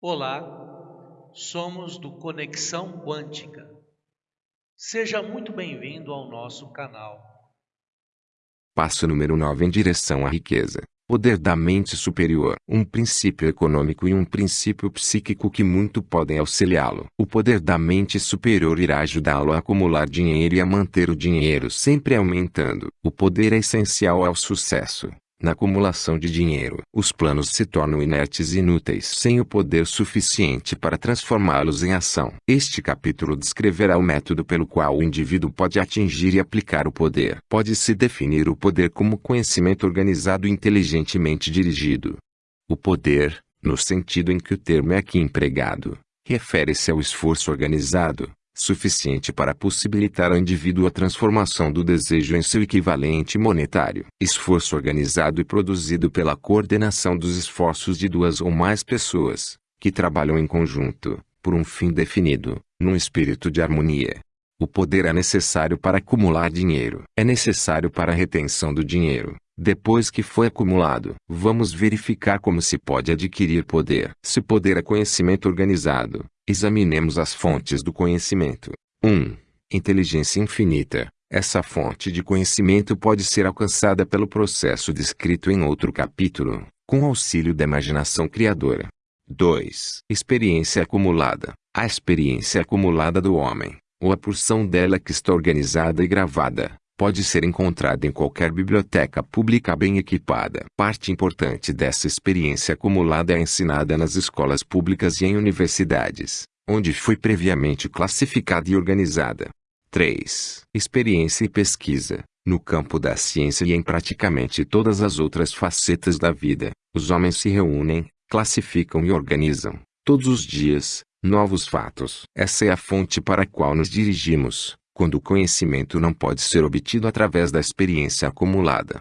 Olá, somos do Conexão Quântica. Seja muito bem-vindo ao nosso canal. Passo número 9 em direção à riqueza. Poder da mente superior, um princípio econômico e um princípio psíquico que muito podem auxiliá-lo. O poder da mente superior irá ajudá-lo a acumular dinheiro e a manter o dinheiro sempre aumentando. O poder é essencial ao sucesso. Na acumulação de dinheiro, os planos se tornam inertes e inúteis sem o poder suficiente para transformá-los em ação. Este capítulo descreverá o método pelo qual o indivíduo pode atingir e aplicar o poder. Pode-se definir o poder como conhecimento organizado e inteligentemente dirigido. O poder, no sentido em que o termo é aqui empregado, refere-se ao esforço organizado, suficiente para possibilitar ao indivíduo a transformação do desejo em seu equivalente monetário. Esforço organizado e produzido pela coordenação dos esforços de duas ou mais pessoas, que trabalham em conjunto, por um fim definido, num espírito de harmonia. O poder é necessário para acumular dinheiro. É necessário para a retenção do dinheiro. Depois que foi acumulado, vamos verificar como se pode adquirir poder. Se poder é conhecimento organizado, Examinemos as fontes do conhecimento. 1. Inteligência infinita. Essa fonte de conhecimento pode ser alcançada pelo processo descrito em outro capítulo, com auxílio da imaginação criadora. 2. Experiência acumulada. A experiência acumulada do homem, ou a porção dela que está organizada e gravada, pode ser encontrada em qualquer biblioteca pública bem equipada. Parte importante dessa experiência acumulada é ensinada nas escolas públicas e em universidades, onde foi previamente classificada e organizada. 3. Experiência e pesquisa. No campo da ciência e em praticamente todas as outras facetas da vida, os homens se reúnem, classificam e organizam, todos os dias, novos fatos. Essa é a fonte para a qual nos dirigimos, quando o conhecimento não pode ser obtido através da experiência acumulada.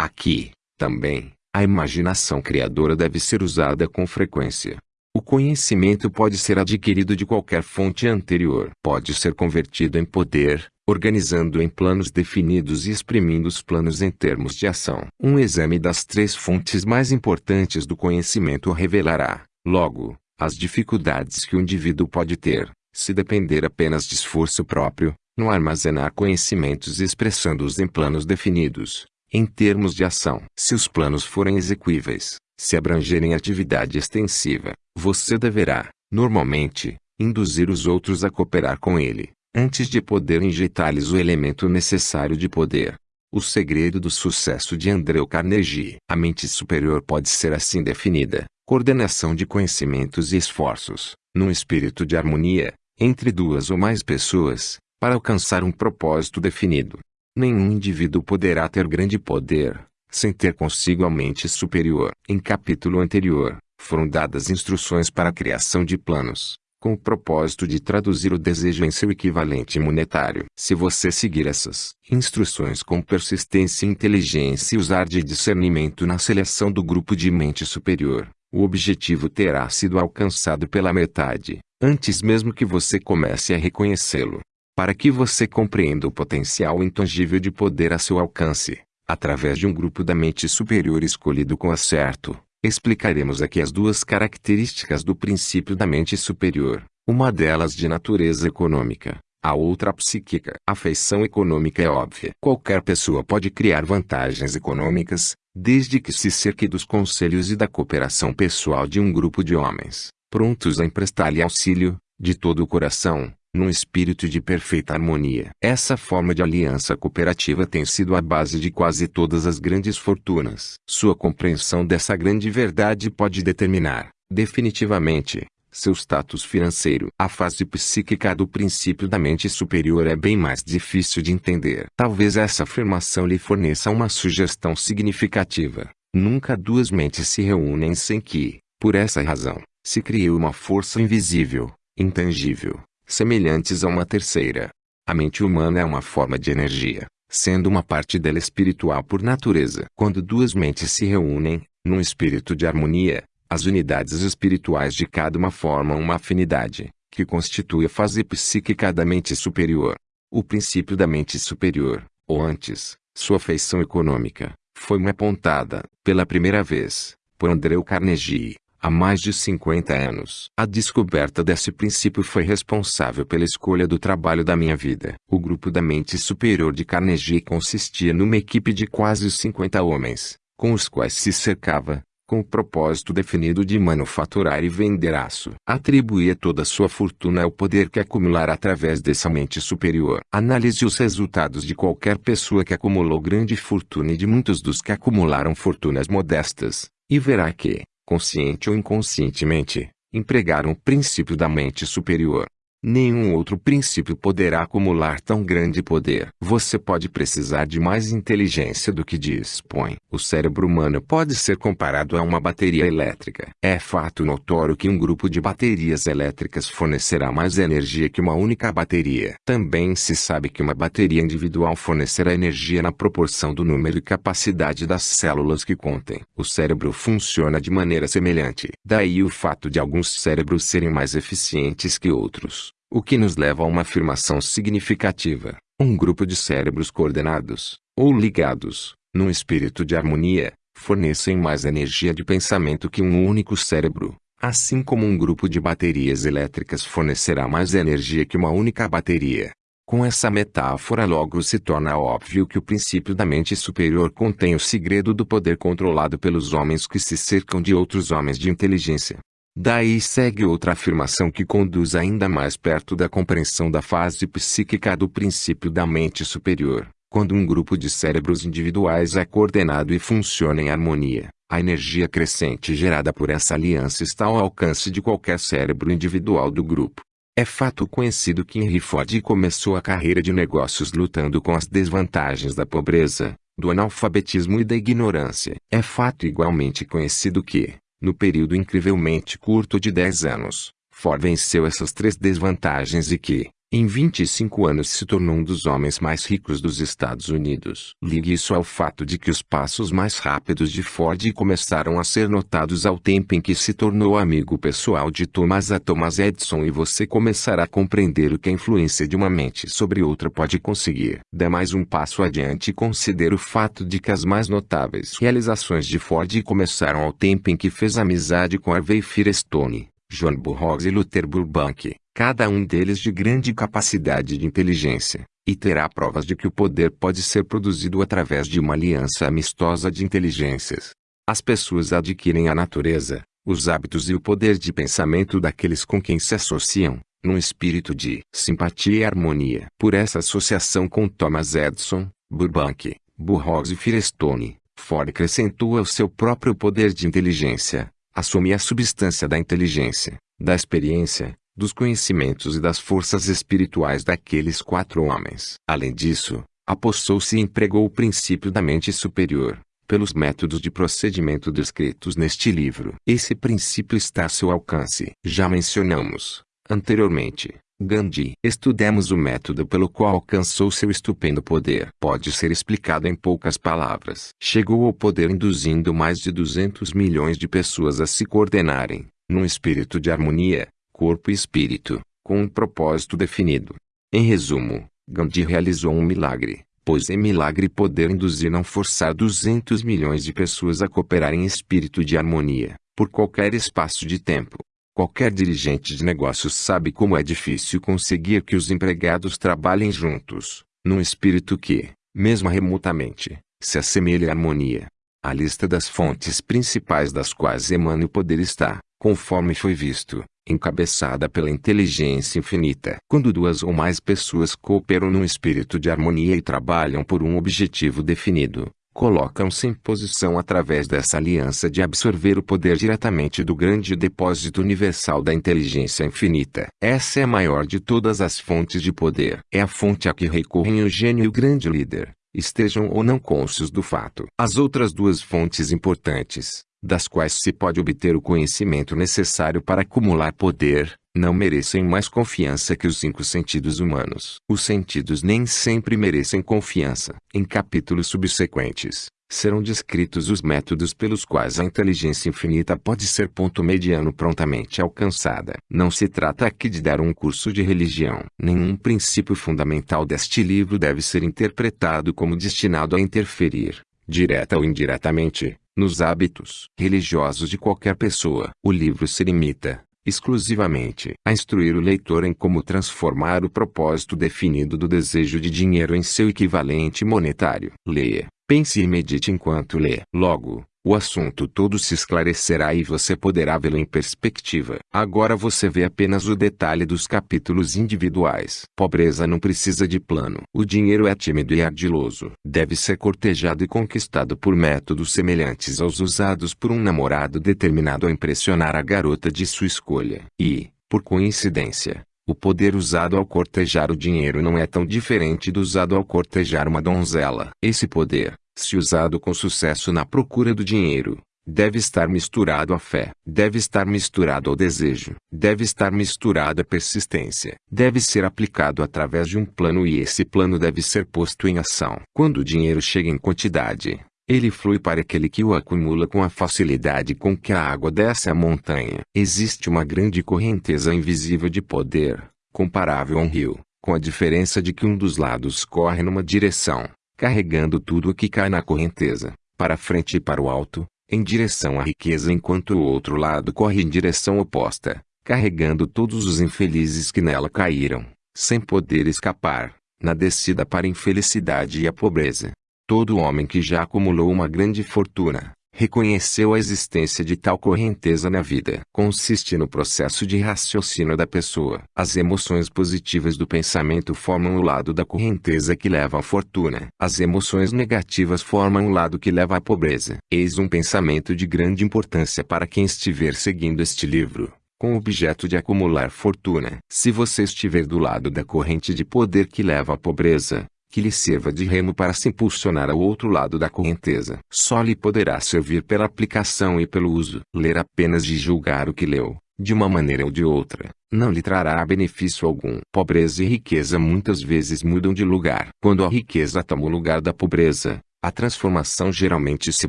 Aqui, também, a imaginação criadora deve ser usada com frequência. O conhecimento pode ser adquirido de qualquer fonte anterior. Pode ser convertido em poder, organizando em planos definidos e exprimindo os planos em termos de ação. Um exame das três fontes mais importantes do conhecimento revelará, logo, as dificuldades que o indivíduo pode ter, se depender apenas de esforço próprio, no armazenar conhecimentos expressando-os em planos definidos, em termos de ação. Se os planos forem execuíveis, se abrangerem atividade extensiva, você deverá, normalmente, induzir os outros a cooperar com ele, antes de poder injetar-lhes o elemento necessário de poder. O segredo do sucesso de Andrew Carnegie. A mente superior pode ser assim definida: coordenação de conhecimentos e esforços, num espírito de harmonia, entre duas ou mais pessoas, para alcançar um propósito definido. Nenhum indivíduo poderá ter grande poder, sem ter consigo a mente superior. Em capítulo anterior, foram dadas instruções para a criação de planos, com o propósito de traduzir o desejo em seu equivalente monetário. Se você seguir essas instruções com persistência e inteligência e usar de discernimento na seleção do grupo de mente superior, o objetivo terá sido alcançado pela metade, antes mesmo que você comece a reconhecê-lo para que você compreenda o potencial intangível de poder a seu alcance, através de um grupo da mente superior escolhido com acerto. Explicaremos aqui as duas características do princípio da mente superior, uma delas de natureza econômica, a outra psíquica. A feição econômica é óbvia. Qualquer pessoa pode criar vantagens econômicas, desde que se cerque dos conselhos e da cooperação pessoal de um grupo de homens, prontos a emprestar-lhe auxílio, de todo o coração, num espírito de perfeita harmonia. Essa forma de aliança cooperativa tem sido a base de quase todas as grandes fortunas. Sua compreensão dessa grande verdade pode determinar, definitivamente, seu status financeiro. A fase psíquica do princípio da mente superior é bem mais difícil de entender. Talvez essa afirmação lhe forneça uma sugestão significativa. Nunca duas mentes se reúnem sem que, por essa razão, se crie uma força invisível, intangível, semelhantes a uma terceira. A mente humana é uma forma de energia, sendo uma parte dela espiritual por natureza. Quando duas mentes se reúnem, num espírito de harmonia, as unidades espirituais de cada uma formam uma afinidade, que constitui a fase psíquica da mente superior. O princípio da mente superior, ou antes, sua feição econômica, foi apontada, pela primeira vez, por Andrew Carnegie, há mais de 50 anos. A descoberta desse princípio foi responsável pela escolha do trabalho da minha vida. O grupo da mente superior de Carnegie consistia numa equipe de quase 50 homens, com os quais se cercava, com o propósito definido de manufaturar e vender aço. Atribuía toda sua fortuna ao poder que acumular através dessa mente superior. Analise os resultados de qualquer pessoa que acumulou grande fortuna e de muitos dos que acumularam fortunas modestas, e verá que, consciente ou inconscientemente, empregaram o princípio da mente superior. Nenhum outro princípio poderá acumular tão grande poder. Você pode precisar de mais inteligência do que dispõe. O cérebro humano pode ser comparado a uma bateria elétrica. É fato notório que um grupo de baterias elétricas fornecerá mais energia que uma única bateria. Também se sabe que uma bateria individual fornecerá energia na proporção do número e capacidade das células que contém. O cérebro funciona de maneira semelhante. Daí o fato de alguns cérebros serem mais eficientes que outros. O que nos leva a uma afirmação significativa. Um grupo de cérebros coordenados, ou ligados, num espírito de harmonia, fornecem mais energia de pensamento que um único cérebro, assim como um grupo de baterias elétricas fornecerá mais energia que uma única bateria. Com essa metáfora logo se torna óbvio que o princípio da mente superior contém o segredo do poder controlado pelos homens que se cercam de outros homens de inteligência. Daí segue outra afirmação que conduz ainda mais perto da compreensão da fase psíquica do princípio da mente superior. Quando um grupo de cérebros individuais é coordenado e funciona em harmonia, a energia crescente gerada por essa aliança está ao alcance de qualquer cérebro individual do grupo. É fato conhecido que Henry Ford começou a carreira de negócios lutando com as desvantagens da pobreza, do analfabetismo e da ignorância. É fato igualmente conhecido que, no período incrivelmente curto de 10 anos, Ford venceu essas três desvantagens e que, em 25 anos se tornou um dos homens mais ricos dos Estados Unidos. Ligue isso ao fato de que os passos mais rápidos de Ford começaram a ser notados ao tempo em que se tornou amigo pessoal de Thomas A. Thomas Edison e você começará a compreender o que a influência de uma mente sobre outra pode conseguir. Dê mais um passo adiante e considere o fato de que as mais notáveis realizações de Ford começaram ao tempo em que fez amizade com Harvey Firestone, John Burroughs e Luther Burbank cada um deles de grande capacidade de inteligência, e terá provas de que o poder pode ser produzido através de uma aliança amistosa de inteligências. As pessoas adquirem a natureza, os hábitos e o poder de pensamento daqueles com quem se associam, num espírito de simpatia e harmonia. Por essa associação com Thomas Edison, Burbank, Burroughs e Firestone, Ford acrescentou ao seu próprio poder de inteligência, assume a substância da inteligência, da experiência, dos conhecimentos e das forças espirituais daqueles quatro homens. Além disso, apossou-se e empregou o princípio da mente superior, pelos métodos de procedimento descritos neste livro. Esse princípio está a seu alcance. Já mencionamos, anteriormente, Gandhi. Estudemos o método pelo qual alcançou seu estupendo poder. Pode ser explicado em poucas palavras. Chegou ao poder induzindo mais de 200 milhões de pessoas a se coordenarem, num espírito de harmonia, corpo e espírito, com um propósito definido. Em resumo, Gandhi realizou um milagre, pois em milagre poder induzir não forçar 200 milhões de pessoas a cooperar em espírito de harmonia, por qualquer espaço de tempo. Qualquer dirigente de negócios sabe como é difícil conseguir que os empregados trabalhem juntos, num espírito que, mesmo remotamente, se assemelhe à harmonia. A lista das fontes principais das quais emana o poder está, conforme foi visto, encabeçada pela inteligência infinita. Quando duas ou mais pessoas cooperam num espírito de harmonia e trabalham por um objetivo definido, colocam-se em posição através dessa aliança de absorver o poder diretamente do grande depósito universal da inteligência infinita. Essa é a maior de todas as fontes de poder. É a fonte a que recorrem o gênio e o grande líder, estejam ou não cônscios do fato. As outras duas fontes importantes, das quais se pode obter o conhecimento necessário para acumular poder, não merecem mais confiança que os cinco sentidos humanos. Os sentidos nem sempre merecem confiança. Em capítulos subsequentes, serão descritos os métodos pelos quais a inteligência infinita pode ser ponto mediano prontamente alcançada. Não se trata aqui de dar um curso de religião. Nenhum princípio fundamental deste livro deve ser interpretado como destinado a interferir, direta ou indiretamente, nos hábitos religiosos de qualquer pessoa. O livro se limita, exclusivamente a instruir o leitor em como transformar o propósito definido do desejo de dinheiro em seu equivalente monetário. Leia, pense e medite enquanto lê. Logo, o assunto todo se esclarecerá e você poderá vê-lo em perspectiva. Agora você vê apenas o detalhe dos capítulos individuais. Pobreza não precisa de plano. O dinheiro é tímido e ardiloso. Deve ser cortejado e conquistado por métodos semelhantes aos usados por um namorado determinado a impressionar a garota de sua escolha. E, por coincidência, o poder usado ao cortejar o dinheiro não é tão diferente do usado ao cortejar uma donzela. Esse poder, se usado com sucesso na procura do dinheiro, deve estar misturado à fé, deve estar misturado ao desejo, deve estar misturado à persistência, deve ser aplicado através de um plano e esse plano deve ser posto em ação. Quando o dinheiro chega em quantidade, ele flui para aquele que o acumula com a facilidade com que a água desce a montanha. Existe uma grande correnteza invisível de poder, comparável a um rio, com a diferença de que um dos lados corre numa direção, carregando tudo o que cai na correnteza, para frente e para o alto, em direção à riqueza enquanto o outro lado corre em direção oposta, carregando todos os infelizes que nela caíram, sem poder escapar, na descida para a infelicidade e a pobreza. Todo homem que já acumulou uma grande fortuna, reconheceu a existência de tal correnteza na vida. Consiste no processo de raciocínio da pessoa. As emoções positivas do pensamento formam o lado da correnteza que leva à fortuna. As emoções negativas formam o lado que leva à pobreza. Eis um pensamento de grande importância para quem estiver seguindo este livro com o objeto de acumular fortuna. Se você estiver do lado da corrente de poder que leva à pobreza, que lhe sirva de remo para se impulsionar ao outro lado da correnteza. Só lhe poderá servir pela aplicação e pelo uso. Ler apenas de julgar o que leu, de uma maneira ou de outra, não lhe trará benefício algum. Pobreza e riqueza muitas vezes mudam de lugar. Quando a riqueza toma o lugar da pobreza, a transformação geralmente se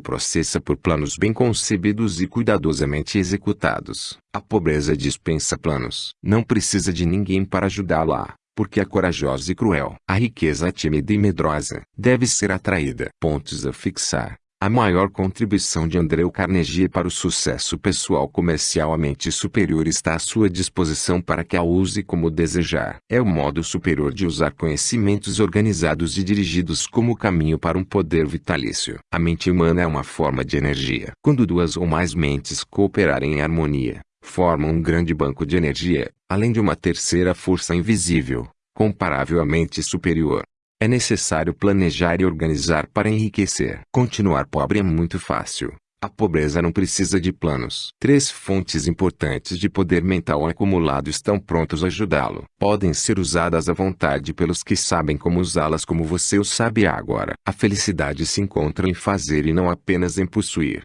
processa por planos bem concebidos e cuidadosamente executados. A pobreza dispensa planos. Não precisa de ninguém para ajudá-la porque é corajosa e cruel. A riqueza tímida e medrosa. Deve ser atraída. Pontos a fixar. A maior contribuição de Andrew Carnegie para o sucesso pessoal comercialmente superior está à sua disposição para que a use como desejar. É o modo superior de usar conhecimentos organizados e dirigidos como caminho para um poder vitalício. A mente humana é uma forma de energia. Quando duas ou mais mentes cooperarem em harmonia, formam um grande banco de energia, além de uma terceira força invisível, comparavelmente superior. É necessário planejar e organizar para enriquecer. Continuar pobre é muito fácil. A pobreza não precisa de planos. Três fontes importantes de poder mental acumulado estão prontos a ajudá-lo. Podem ser usadas à vontade pelos que sabem como usá-las como você o sabe agora. A felicidade se encontra em fazer e não apenas em possuir.